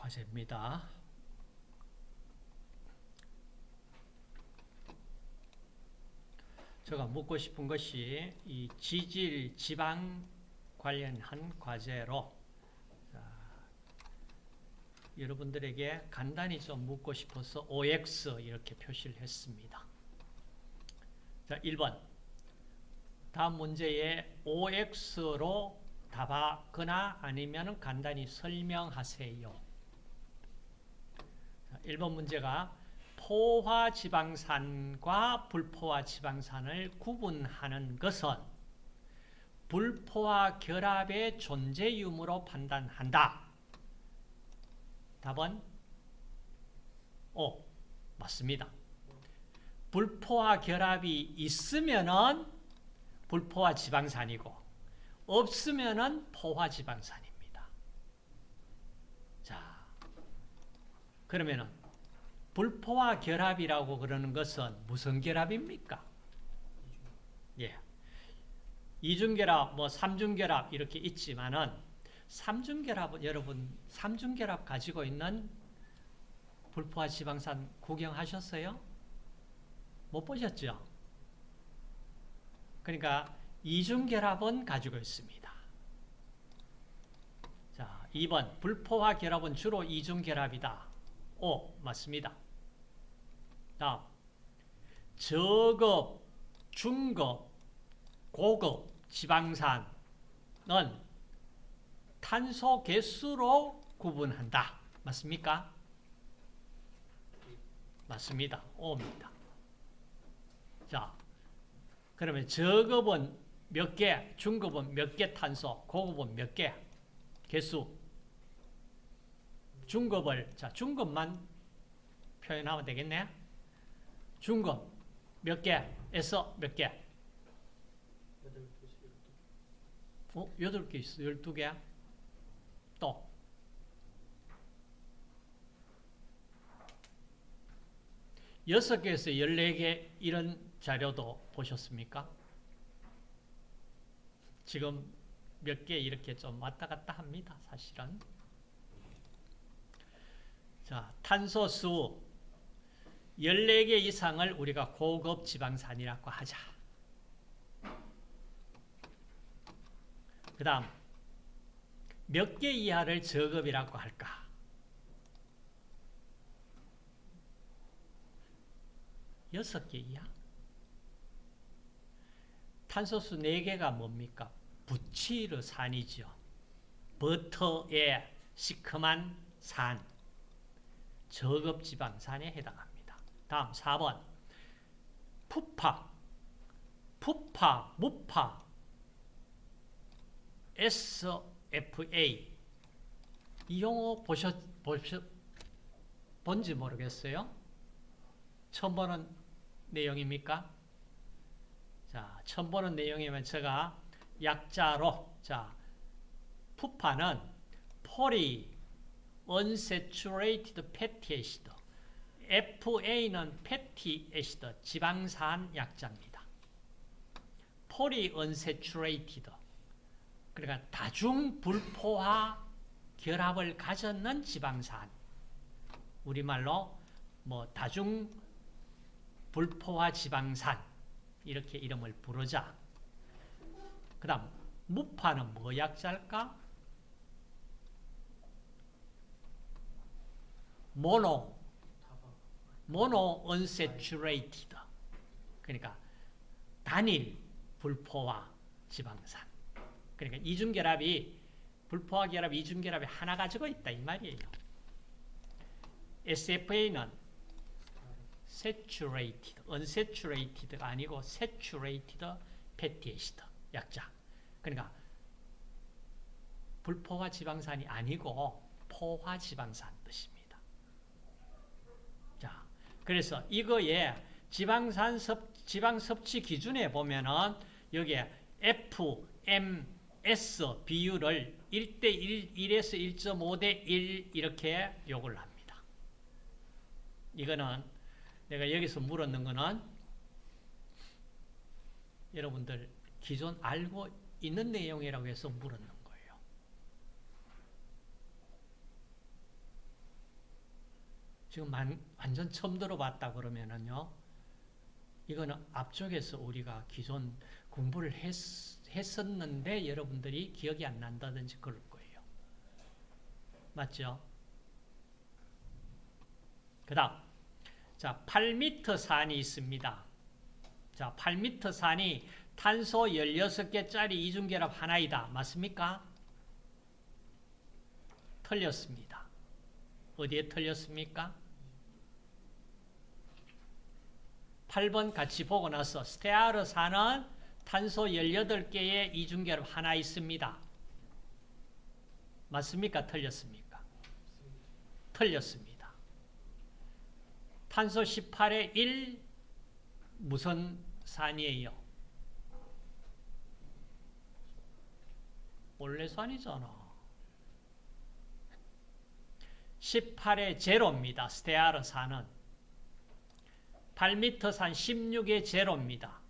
과제입니다. 제가 묻고 싶은 것이 이 지질, 지방 관련한 과제로 자, 여러분들에게 간단히 좀 묻고 싶어서 OX 이렇게 표시를 했습니다. 자, 1번. 다음 문제에 OX로 답하거나 아니면 간단히 설명하세요. 1번 문제가 포화 지방산과 불포화 지방산을 구분하는 것은 불포화 결합의 존재 유무로 판단한다. 답은 O. 맞습니다. 불포화 결합이 있으면은 불포화 지방산이고 없으면은 포화 지방산입니다. 자, 그러면은 불포화 결합이라고 그러는 것은 무슨 결합입니까? 예. 이중결합, 뭐 삼중결합 이렇게 있지만은 삼중결합은 여러분 삼중결합 가지고 있는 불포화 지방산 구경하셨어요? 못 보셨죠? 그러니까 이중결합은 가지고 있습니다. 자, 2번 불포화 결합은 주로 이중결합이다. 오, 맞습니다. 다음 저급, 중급, 고급 지방산은 탄소 개수로 구분한다. 맞습니까? 맞습니다. O입니다. 자, 그러면 저급은 몇 개, 중급은 몇 개 탄소, 고급은 몇 개? 개수. 중급을, 자, 중급만 표현하면 되겠네. 중급 몇 개에서 몇 개? 어? 8개 있어. 12개? 또. 여섯 개에서 14개 이런 자료도 보셨습니까? 지금 몇 개 이렇게 좀 왔다 갔다 합니다. 사실은. 자, 탄소 수 14개 이상을 우리가 고급 지방산이라고 하자. 그 다음 몇 개 이하를 저급이라고 할까? 여섯 개 이하? 탄소수 4개가 뭡니까? 부치르산이죠. 버터의 시큼한 산, 저급지방산에 해당합니다. 다음 4번 푸파, 푸파, 무파, SFA 이 용어 보셨, 보셨, 본지 모르겠어요? 처음 보는 내용입니까? 자, 처음 보는 내용이면 제가 약자로, 자, 푸파는 poly unsaturated fatty acid, FA는 fatty acid, 지방산 약자입니다. poly unsaturated, 그러니까 다중 불포화 결합을 가졌는 지방산, 우리말로 뭐 다중 불포화 지방산 이렇게 이름을 부르자. 그 다음 무파는 뭐 약자일까? 모노 모노 unsaturated 그러니까 단일 불포화 지방산 그러니까 이중결합이 불포화 결합, 이중결합이 하나 가지고 있다 이 말이에요. SFA는 saturated, unsaturated가 아니고 saturated fatty acid 약자. 그러니까 불포화 지방산이 아니고 포화 지방산 뜻입니다. 자, 그래서 이거에 지방산 섭, 지방 섭취 기준에 보면은 여기에 F, M, S 비율을 1대 1, 1에서 1.5대 1 이렇게 요구를 합니다. 이거는 내가 여기서 물었는 거는 여러분들 기존 알고 있는 내용이라고 해서 물었는 거예요. 지금 만- 완전 처음 들어봤다 그러면은요. 이거는 앞쪽에서 우리가 기존 공부를 했, 했었는데 여러분들이 기억이 안 난다든지 그럴 거예요. 맞죠? 그 다음 자 8m 산이 있습니다. 자 8m 산이 탄소 16개짜리 이중결합 하나이다. 맞습니까? 틀렸습니다. 어디에 틀렸습니까? 8번 같이 보고 나서 스테아르산은 탄소 18개의 이중결합 하나 있습니다. 맞습니까? 틀렸습니까? 틀렸습니다. 탄소 18의 1 무슨 산이에요? 올레산이잖아. 18의 제로입니다. 스테아르 산은 8m 산 16의 제로입니다.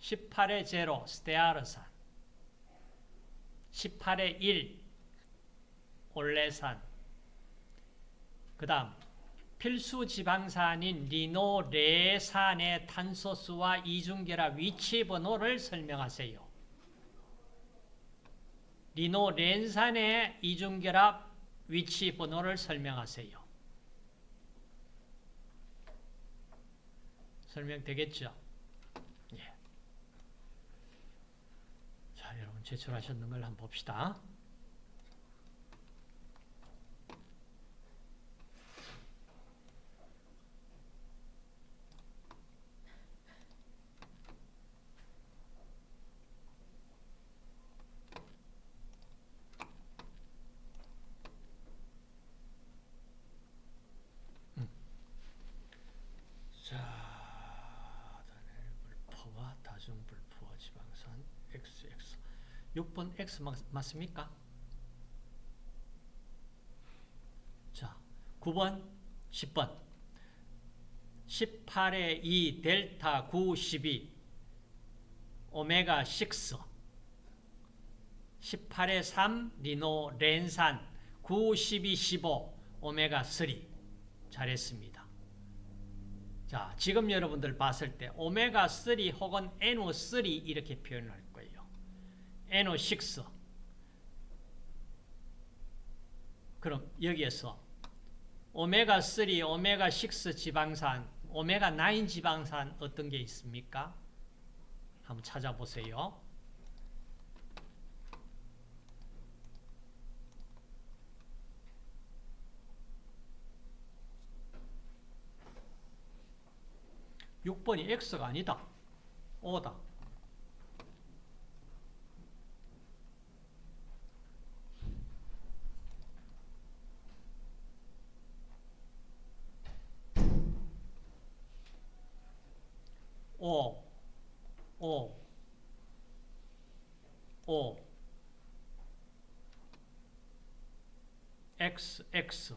18의 제로 스테아르 산 18의 1 올레산 그 다음 필수 지방산인 리노레산의 탄소수와 이중결합 위치 번호를 설명하세요. 리노렌산의 이중결합 위치 번호를 설명하세요. 설명되겠죠? 예. 자, 여러분 제출하셨는 걸 한번 봅시다. 자, 단일 불포와 다중 불포와 지방산 XX. 6번 X 맞, 맞습니까? 자, 9번, 10번. 18의 2 델타 9 12 오메가 6 18의 3 리노 렌산 9 12 15 오메가 3 잘했습니다. 자, 지금 여러분들 봤을 때 오메가 3 혹은 NO3 이렇게 표현할. NO6. 그럼 여기에서 오메가3, 오메가6 지방산, 오메가9 지방산 어떤 게 있습니까? 한번 찾아보세요. 육 번이 X가 아니다. O다. O, O, O, X, X.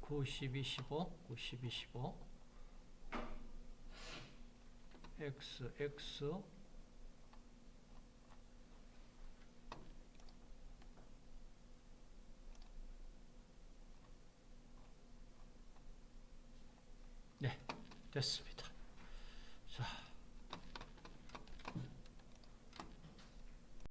구, 십이, 십오, 구, 십이, 십오. X, X. 네, 됐습니다.